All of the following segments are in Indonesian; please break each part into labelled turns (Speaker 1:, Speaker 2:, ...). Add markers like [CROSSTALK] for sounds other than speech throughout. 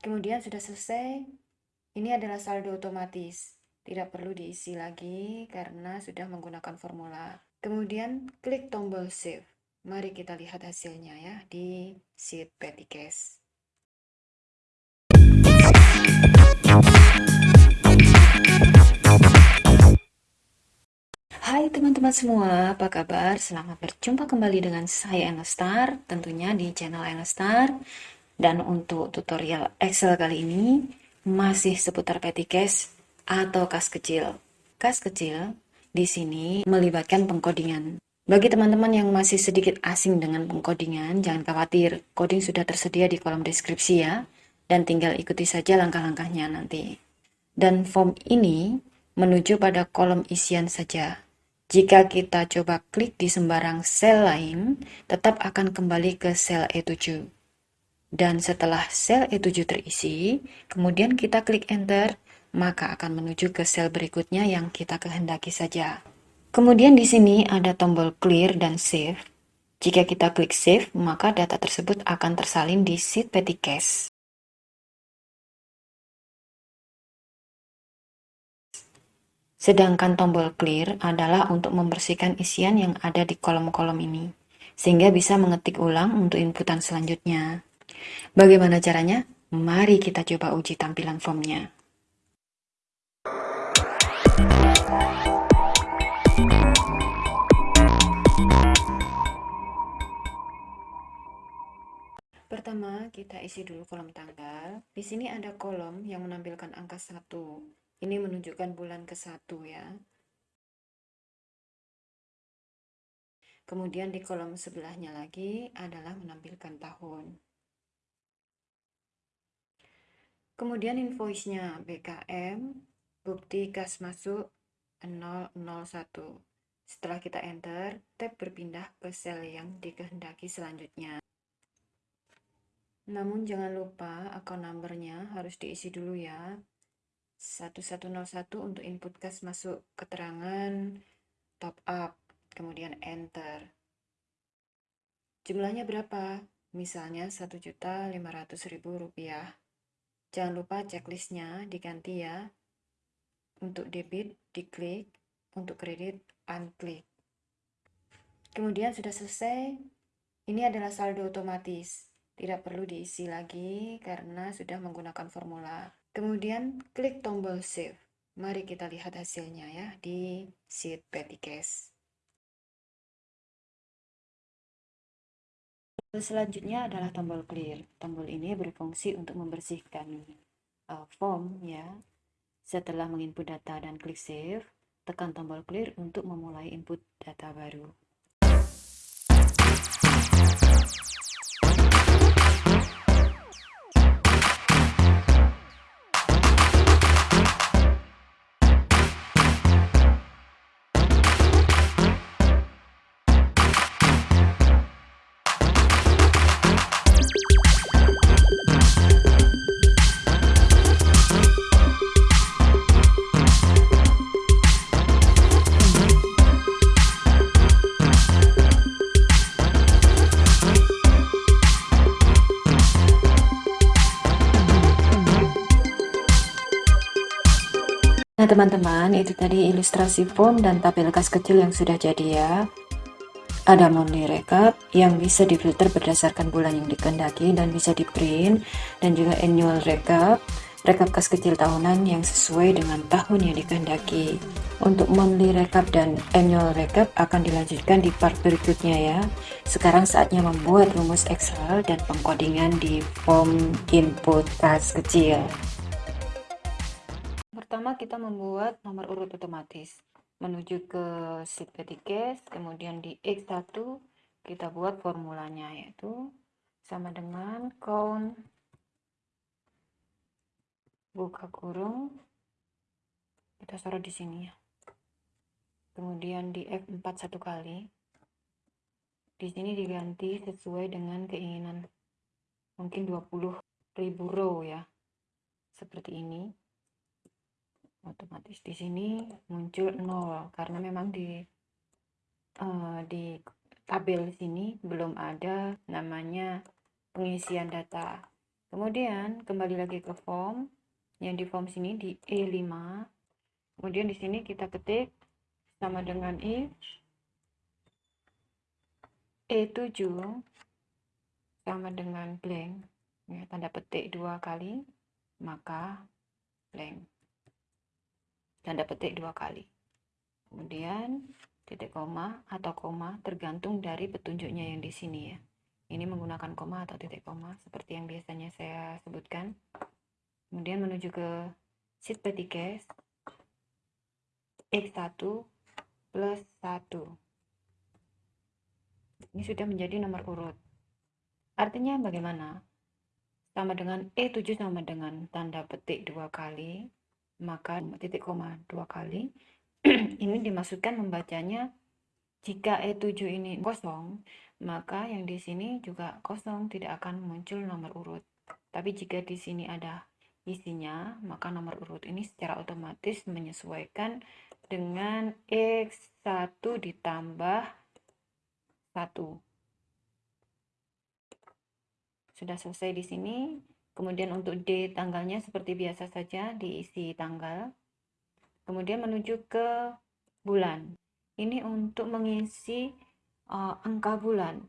Speaker 1: Kemudian sudah selesai, ini adalah saldo otomatis. Tidak perlu diisi lagi karena sudah menggunakan formula. Kemudian klik tombol save. Mari kita lihat hasilnya ya di sheet petty cash. Hai teman-teman semua, apa kabar? Selamat berjumpa kembali dengan saya Enestar, tentunya di channel Enestar. Dan untuk tutorial Excel kali ini, masih seputar petty cash atau kas kecil. Kas kecil di sini melibatkan pengkodingan. Bagi teman-teman yang masih sedikit asing dengan pengkodingan, jangan khawatir, coding sudah tersedia di kolom deskripsi ya, dan tinggal ikuti saja langkah-langkahnya nanti. Dan form ini menuju pada kolom isian saja. Jika kita coba klik di sembarang sel lain, tetap akan kembali ke sel E7. Dan setelah sel E7 terisi, kemudian kita klik enter, maka akan menuju ke sel berikutnya yang kita kehendaki saja. Kemudian di sini ada tombol clear dan save. Jika kita klik save, maka data tersebut akan tersalin di sheet petty cache. Sedangkan tombol clear adalah untuk membersihkan isian yang ada di kolom-kolom ini, sehingga bisa mengetik ulang untuk inputan selanjutnya. Bagaimana caranya? Mari kita coba uji tampilan formnya. Pertama, kita isi dulu kolom tanggal. Di sini ada kolom yang menampilkan angka 1. Ini menunjukkan bulan ke-1 ya. Kemudian di kolom sebelahnya lagi adalah menampilkan tahun. Kemudian invoice-nya BKM, bukti kas masuk 001. Setelah kita enter, tab berpindah ke sel yang dikehendaki selanjutnya. Namun jangan lupa akun numbernya harus diisi dulu ya. 1101 untuk input kas masuk keterangan top up, kemudian enter. Jumlahnya berapa? Misalnya Rp1.500.000. Jangan lupa checklistnya diganti ya. Untuk debit diklik, untuk kredit unklik. Kemudian sudah selesai. Ini adalah saldo otomatis. Tidak perlu diisi lagi karena sudah menggunakan formula. Kemudian klik tombol save. Mari kita lihat hasilnya ya di sheet petty cash. Selanjutnya adalah tombol clear. Tombol ini berfungsi untuk membersihkan uh, form ya. Setelah menginput data dan klik save, tekan tombol clear untuk memulai input data baru. Teman-teman itu tadi ilustrasi form dan tabel kas kecil yang sudah jadi ya. Ada monthly recap yang bisa difilter berdasarkan bulan yang dikehendaki dan bisa di print dan juga annual recap rekap kas kecil tahunan yang sesuai dengan tahun yang dikehendaki untuk monthly recap dan annual recap akan dilanjutkan di part berikutnya ya. Sekarang saatnya membuat rumus excel dan pengkodingan di form input kas kecil Pertama kita membuat nomor urut otomatis menuju ke sheet cache, kemudian di X1 kita buat formulanya yaitu sama dengan count buka kurung kita taruh di sini ya. Kemudian di F4 satu kali. Di sini diganti sesuai dengan keinginan. Mungkin 20 ribu row ya. Seperti ini otomatis di sini muncul 0 karena memang di uh, di tabel sini belum ada namanya pengisian data. Kemudian kembali lagi ke form yang di form sini di E5. Kemudian di sini kita ketik sama dengan if E7 sama dengan blank. Ya, tanda petik dua kali maka blank tanda petik dua kali. Kemudian titik koma atau koma tergantung dari petunjuknya yang di sini ya. Ini menggunakan koma atau titik koma seperti yang biasanya saya sebutkan. Kemudian menuju ke sheet petty X1 plus 1 ini sudah menjadi nomor urut. Artinya bagaimana? Sama dengan E7 sama dengan tanda petik dua kali, maka titik koma dua kali. [CLEARS THROAT] ini dimaksudkan membacanya jika E7 ini kosong, maka yang di sini juga kosong, tidak akan muncul nomor urut. Tapi jika di sini ada isinya, maka nomor urut ini secara otomatis menyesuaikan dengan X1 ditambah satu. Sudah selesai di sini. Kemudian untuk D tanggalnya seperti biasa saja diisi tanggal. Kemudian menuju ke bulan. Ini untuk mengisi uh, angka bulan.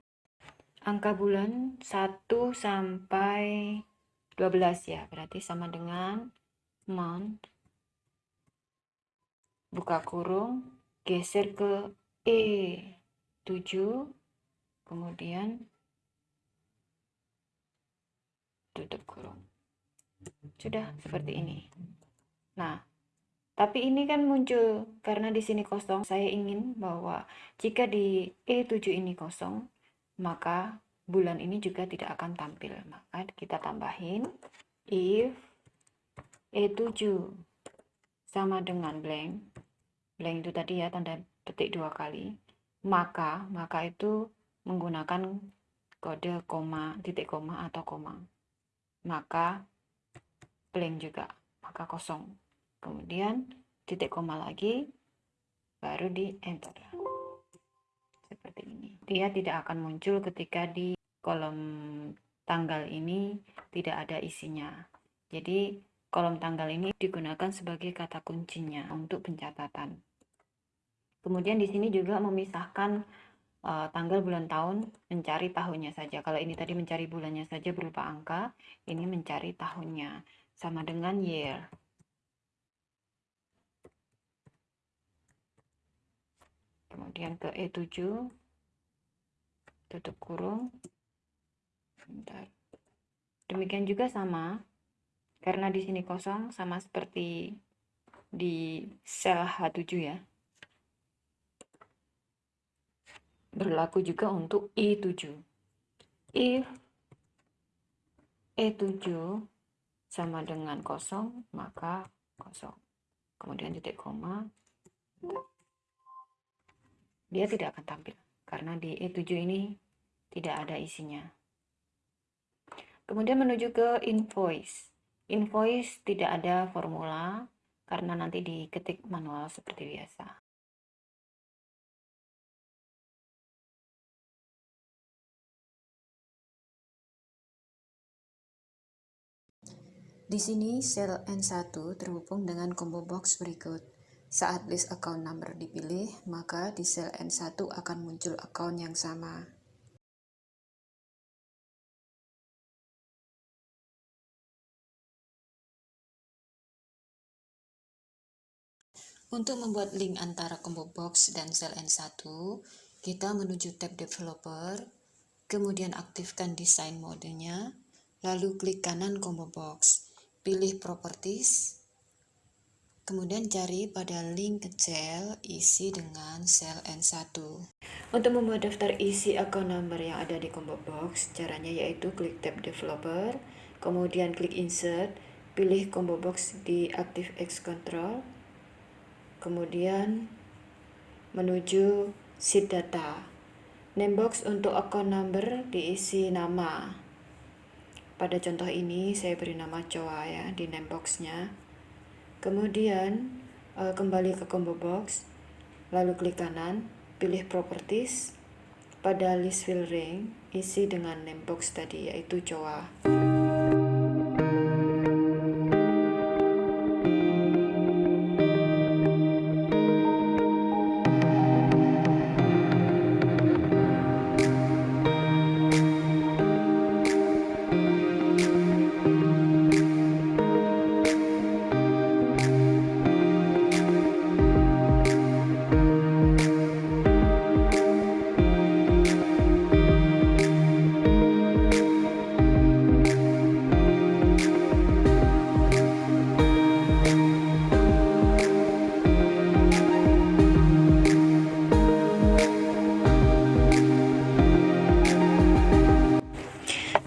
Speaker 1: Angka bulan 1 sampai 12 ya. Berarti sama dengan month buka kurung geser ke E 7 kemudian tutup kurung sudah seperti ini. Nah tapi ini kan muncul karena di sini kosong. Saya ingin bahwa jika di E7 ini kosong maka bulan ini juga tidak akan tampil. Maka kita tambahin if E7 sama dengan blank. Blank itu tadi ya tanda petik dua kali. Maka maka itu menggunakan kode koma titik koma atau koma maka blank juga maka kosong. Kemudian titik koma lagi baru di enter. Seperti ini. Dia tidak akan muncul ketika di kolom tanggal ini tidak ada isinya. Jadi kolom tanggal ini digunakan sebagai kata kuncinya untuk pencatatan. Kemudian di sini juga memisahkan uh, tanggal bulan tahun mencari tahunnya saja. Kalau ini tadi mencari bulannya saja berupa angka, ini mencari tahunnya sama dengan year. Kemudian ke E7 tutup kurung. Bentar. Demikian juga sama karena di sini kosong sama seperti di sel H7 ya. Berlaku juga untuk I7. If E7 sama dengan kosong, maka kosong. Kemudian titik koma, dia tidak akan tampil. Karena di E7 ini tidak ada isinya. Kemudian menuju ke invoice. Invoice tidak ada formula, karena nanti diketik manual seperti biasa. Di sini sel N1 terhubung dengan combo box berikut. Saat list account number dipilih, maka di sel N1 akan muncul account yang sama. Untuk membuat link antara combo box dan sel N1, kita menuju tab developer, kemudian aktifkan desain modenya, lalu klik kanan combo box pilih properties, kemudian cari pada link ke cell isi dengan sel N1. Untuk membuat daftar isi account number yang ada di combo box, caranya yaitu klik tab developer, kemudian klik insert, pilih combo box di active X control, kemudian menuju sheet data. Name box untuk account number diisi nama pada contoh ini saya beri nama Coa ya di name boxnya. Kemudian uh, kembali ke combo box, lalu klik kanan, pilih properties. Pada list fill ring, isi dengan name box tadi yaitu Coa.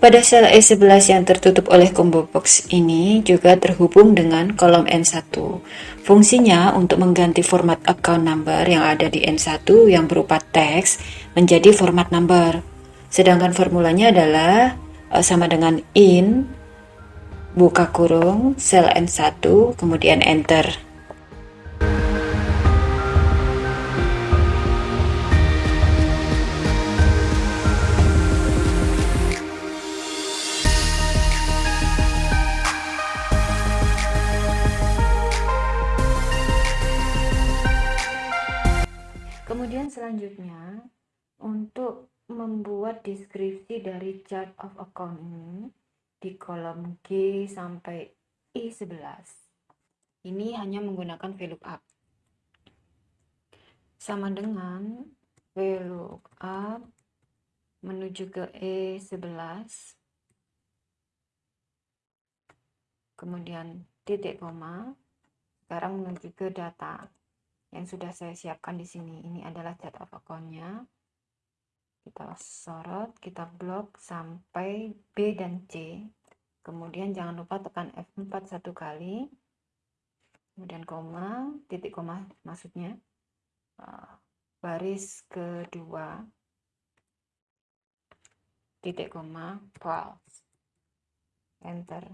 Speaker 1: Pada sel E11 yang tertutup oleh combo box ini juga terhubung dengan kolom N1. Fungsinya untuk mengganti format account number yang ada di N1 yang berupa teks menjadi format number. Sedangkan formulanya adalah eh, sama dengan in buka kurung sel N1 kemudian enter. Selanjutnya, untuk membuat deskripsi dari chart of account ini di kolom G sampai I11. Ini hanya menggunakan VLOOKUP. Sama dengan VLOOKUP menuju ke E11. Kemudian titik koma. Sekarang menuju ke data yang sudah saya siapkan di sini. Ini adalah chart of account-nya. Kita sorot, kita blok sampai B dan C. Kemudian jangan lupa tekan F4 satu kali. Kemudian koma, titik koma maksudnya. Uh, baris kedua. Titik koma, false. Enter.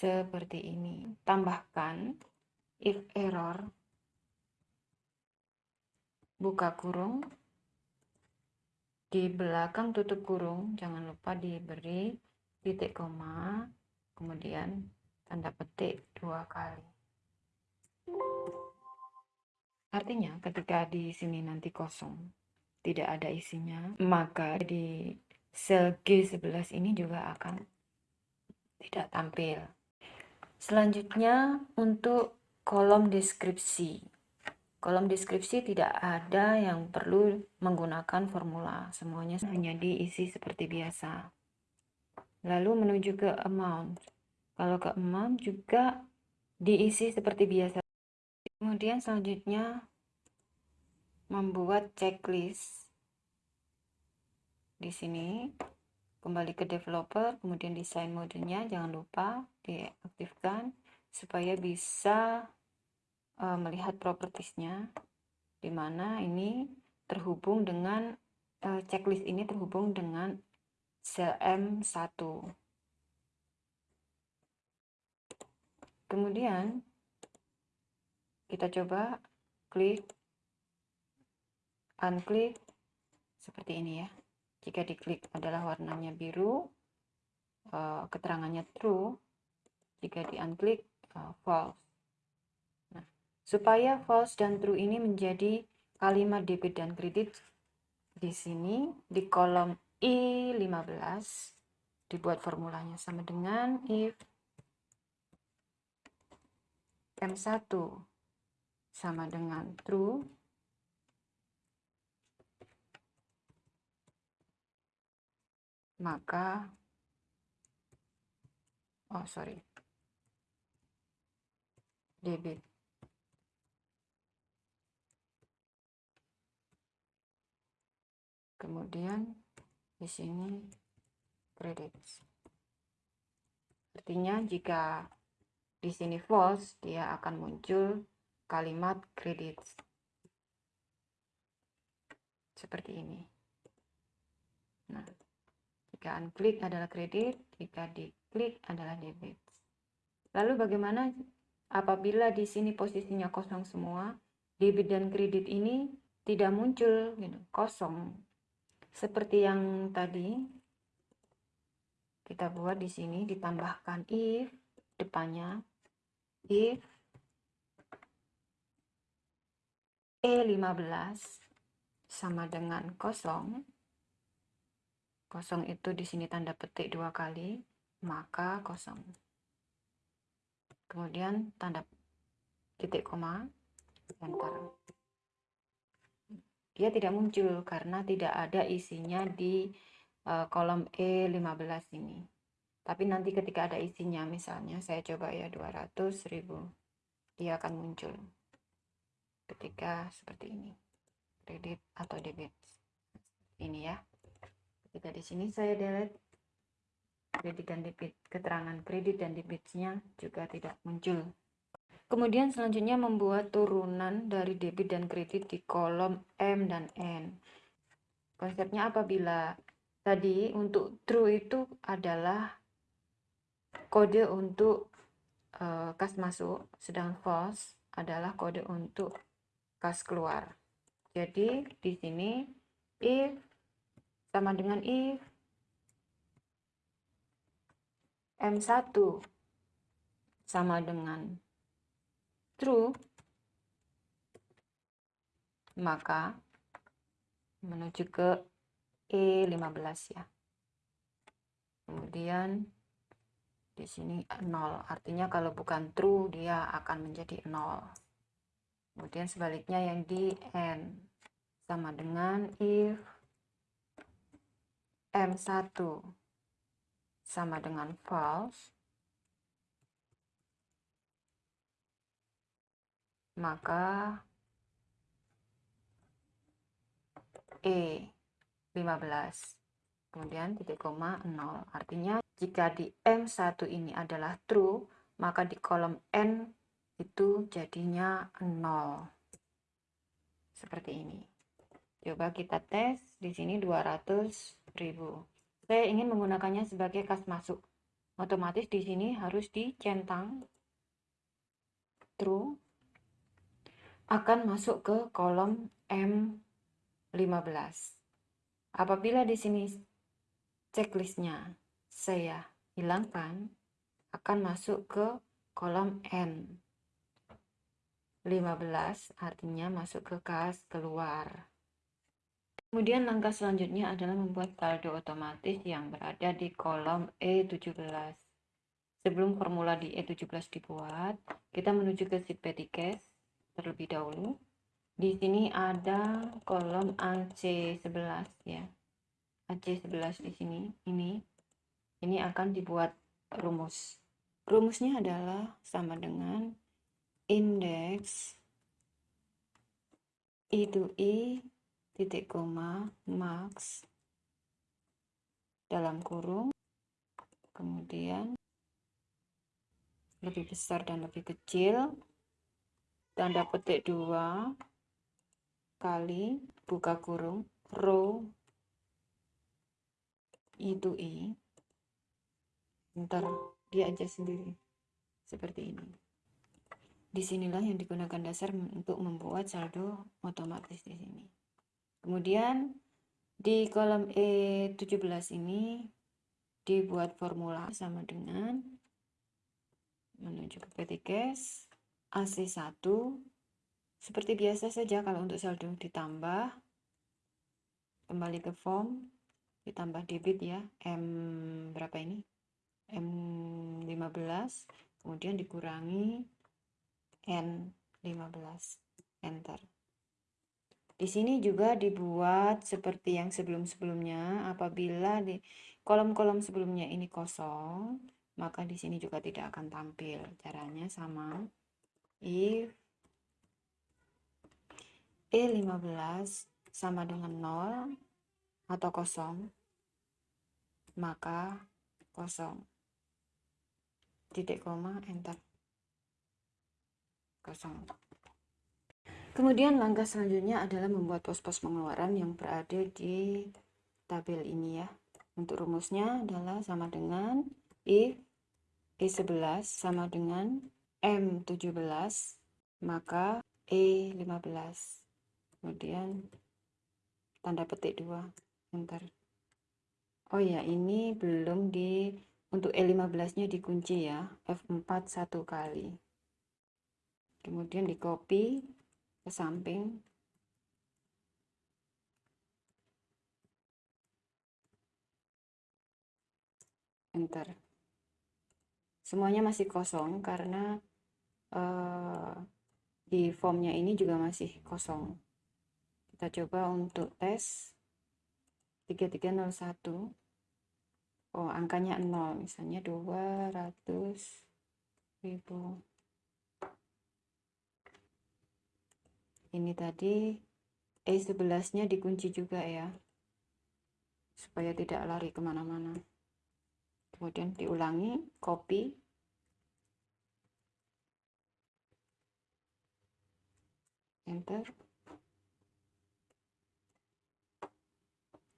Speaker 1: Seperti ini. Tambahkan if error. Buka kurung. Di belakang tutup kurung jangan lupa diberi titik koma kemudian tanda petik dua kali. Artinya ketika di sini nanti kosong tidak ada isinya maka di sel G11 ini juga akan tidak tampil Selanjutnya untuk kolom deskripsi. Kolom deskripsi tidak ada yang perlu menggunakan formula. Semuanya hanya diisi seperti biasa. Lalu menuju ke amount. Kalau ke amount juga diisi seperti biasa. Kemudian selanjutnya membuat checklist. Di sini kembali ke developer kemudian desain modenya jangan lupa diaktifkan supaya bisa uh, melihat propertiesnya di mana ini terhubung dengan uh, checklist ini terhubung dengan sel M1 kemudian kita coba klik unklik seperti ini ya jika diklik adalah warnanya biru, uh, keterangannya true. Jika di unklik uh, false. Nah, supaya false dan true ini menjadi kalimat debit dan kredit di sini di kolom I15 dibuat formulanya sama dengan if M1 sama dengan true maka oh sorry. Debit. Kemudian di sini kredit. Artinya jika di sini false dia akan muncul kalimat kredit. Seperti ini. Nah jika unklik adalah kredit, jika diklik adalah debit. Lalu bagaimana apabila di sini posisinya kosong semua, debit dan kredit ini tidak muncul, gitu, kosong. Seperti yang tadi kita buat di sini ditambahkan if depannya if E15 sama dengan kosong kosong itu di sini tanda petik dua kali maka kosong. Kemudian tanda titik koma enter dia tidak muncul karena tidak ada isinya di uh, kolom E15 ini. Tapi nanti ketika ada isinya misalnya saya coba ya 200 ribu dia akan muncul ketika seperti ini. Kredit atau debit. Ini ya ketika di sini saya delete. Kredit dan debit keterangan kredit dan debitnya juga tidak muncul. Kemudian selanjutnya membuat turunan dari debit dan kredit di kolom M dan N. Konsepnya apabila tadi untuk true itu adalah kode untuk uh, kas masuk sedang false adalah kode untuk kas keluar. Jadi di sini if sama dengan if. M1 sama dengan true. Maka menuju ke E15 ya. Kemudian di sini 0 artinya kalau bukan true dia akan menjadi 0 kemudian sebaliknya yang di N. Sama dengan if M1 sama dengan false, maka E 15 kemudian titik koma 0 artinya jika di M1 ini adalah true maka di kolom N itu jadinya 0 seperti ini coba kita tes di sini 200 ribu. Saya ingin menggunakannya sebagai kas masuk. Otomatis di sini harus dicentang true akan masuk ke kolom M15. Apabila di sini checklistnya saya hilangkan, akan masuk ke kolom N. 15 artinya masuk ke kas keluar. Kemudian langkah selanjutnya adalah membuat saldo otomatis yang berada di kolom E17. Sebelum formula di E17 dibuat, kita menuju ke sheet petty cash terlebih dahulu. Di sini ada kolom AC11 ya. AC11 di sini, ini ini akan dibuat rumus. Rumusnya adalah sama dengan indeks I to I titik koma max dalam kurung kemudian lebih besar dan lebih kecil tanda petik dua kali buka kurung row itu i. Ntar dia aja sendiri seperti ini. Di sinilah yang digunakan dasar untuk membuat saldo otomatis di sini Kemudian di kolom E17 ini dibuat formula sama dengan menuju ke PT Cash AC1 seperti biasa saja kalau untuk saldo ditambah kembali ke form ditambah debit ya M berapa ini? M15 kemudian dikurangi N15 enter di sini juga dibuat seperti yang sebelum-sebelumnya. Apabila di kolom-kolom sebelumnya ini kosong, maka di sini juga tidak akan tampil. Caranya sama. If E15 sama dengan 0 atau kosong, maka kosong. Titik koma, enter. Kosong. Kemudian langkah selanjutnya adalah membuat pos-pos pengeluaran yang berada di tabel ini ya. Untuk rumusnya adalah sama dengan if E11 sama dengan M17 maka E15. Kemudian tanda petik 2 enter. Oh ya, ini belum di untuk E15-nya dikunci ya, F4 satu kali. Kemudian di copy ke samping. Enter semuanya masih kosong karena uh, di formnya ini juga masih kosong. Kita coba untuk tes 3301 oh angkanya 0 misalnya 200 ribu ini tadi E11 nya dikunci juga ya supaya tidak lari ke mana-mana. Kemudian diulangi copy. Enter.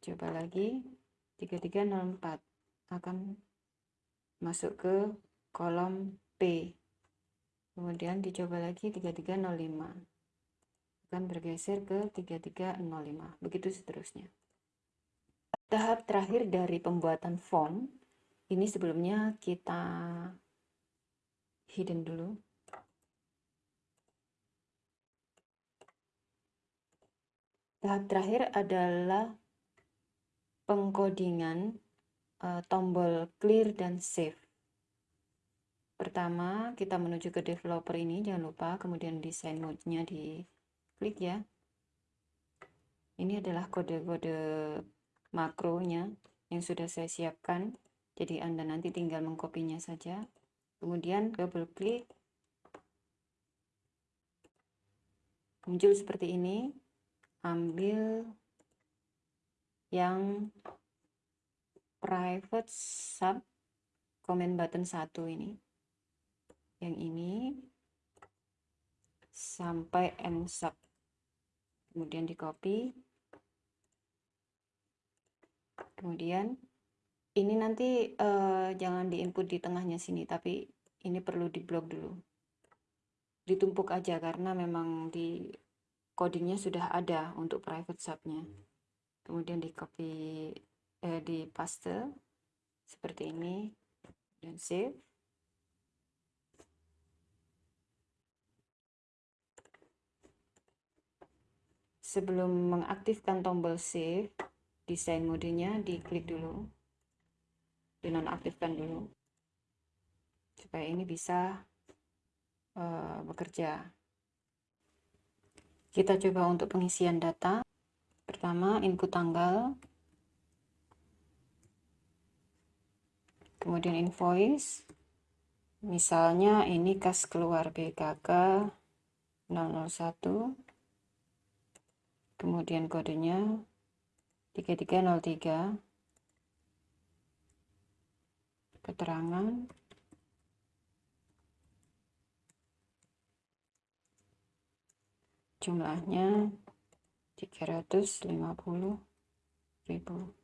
Speaker 1: Coba lagi 3304 akan masuk ke kolom P. Kemudian dicoba lagi 3305 akan bergeser ke 3305 begitu seterusnya. Tahap terakhir dari pembuatan font ini sebelumnya kita hidden dulu. Tahap terakhir adalah pengkodingan uh, tombol clear dan save. Pertama, kita menuju ke developer ini, jangan lupa, kemudian design mode-nya di klik ya. Ini adalah kode-kode makronya yang sudah saya siapkan. Jadi Anda nanti tinggal mengkopinya saja. Kemudian double klik. Muncul seperti ini. Ambil yang private sub comment button satu ini yang ini sampai end sub kemudian di copy. Kemudian ini nanti uh, jangan diinput di tengahnya sini tapi ini perlu diblok dulu. Ditumpuk aja karena memang di codingnya sudah ada untuk private subnya. Kemudian di copy eh, di paste seperti ini dan save sebelum mengaktifkan tombol save desain modenya diklik dulu dinonaktifkan dulu supaya ini bisa uh, bekerja kita coba untuk pengisian data Pertama, input tanggal. Kemudian invoice. Misalnya ini kas keluar BKK 001. Kemudian kodenya 3303. Keterangan. Jumlahnya 350 ribu.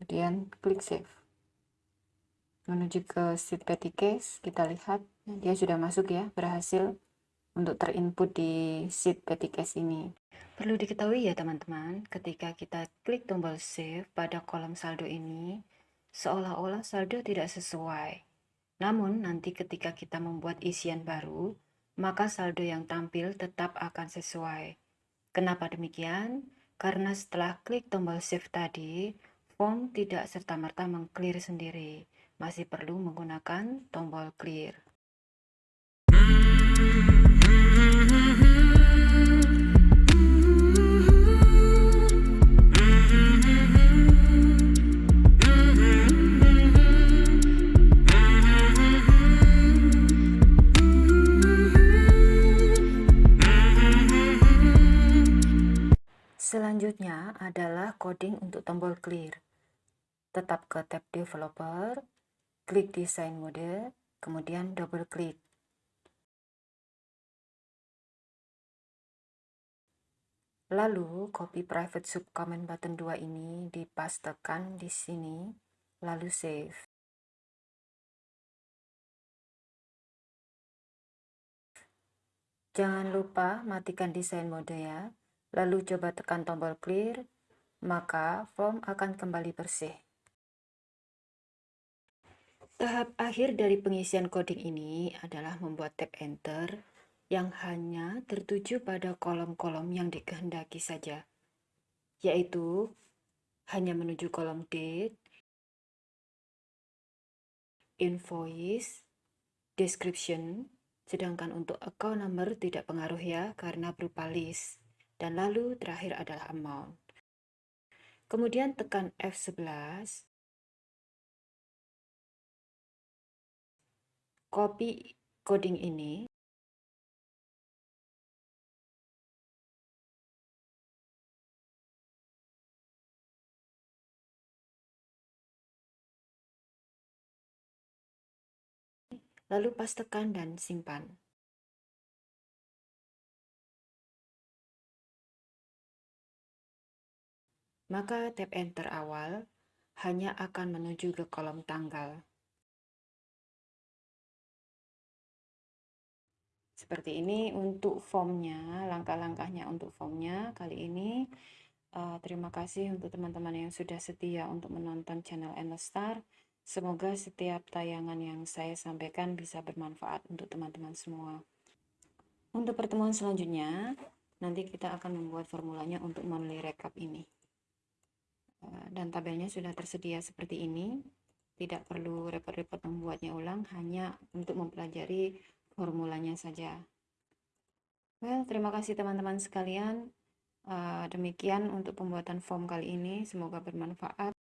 Speaker 1: Kemudian klik save. Menuju ke sheet petty case kita lihat. Dia sudah masuk ya berhasil untuk terinput di sheet case ini perlu diketahui ya teman-teman ketika kita klik tombol save pada kolom saldo ini seolah-olah saldo tidak sesuai namun nanti ketika kita membuat isian baru maka saldo yang tampil tetap akan sesuai. Kenapa demikian? Karena setelah klik tombol Save tadi, form tidak serta-merta mengclear sendiri. Masih perlu menggunakan tombol clear. Coding untuk tombol clear. Tetap ke tab developer, klik design mode, kemudian double klik. Lalu copy private subcomment button 2 ini dipastekan di sini, lalu save. Jangan lupa matikan design mode ya lalu coba tekan tombol clear, maka form akan kembali bersih. Tahap akhir dari pengisian coding ini adalah membuat tab enter yang hanya tertuju pada kolom-kolom yang dikehendaki saja, yaitu hanya menuju kolom date, invoice, description, sedangkan untuk account number tidak pengaruh ya karena berupa list dan lalu terakhir adalah amount. Kemudian tekan F11. Copy coding ini. Lalu pastekan dan simpan. Maka tab enter awal hanya akan menuju ke kolom tanggal. Seperti ini untuk formnya, langkah-langkahnya untuk formnya kali ini. Uh, terima kasih untuk teman-teman yang sudah setia untuk menonton channel Endless Star. Semoga setiap tayangan yang saya sampaikan bisa bermanfaat untuk teman-teman semua. Untuk pertemuan selanjutnya, nanti kita akan membuat formulanya untuk monthly recap ini. Uh, dan tabelnya sudah tersedia seperti ini. Tidak perlu repot-repot membuatnya ulang, hanya untuk mempelajari formulanya saja. Well, terima kasih teman-teman sekalian. Uh, demikian untuk pembuatan form kali ini, semoga bermanfaat.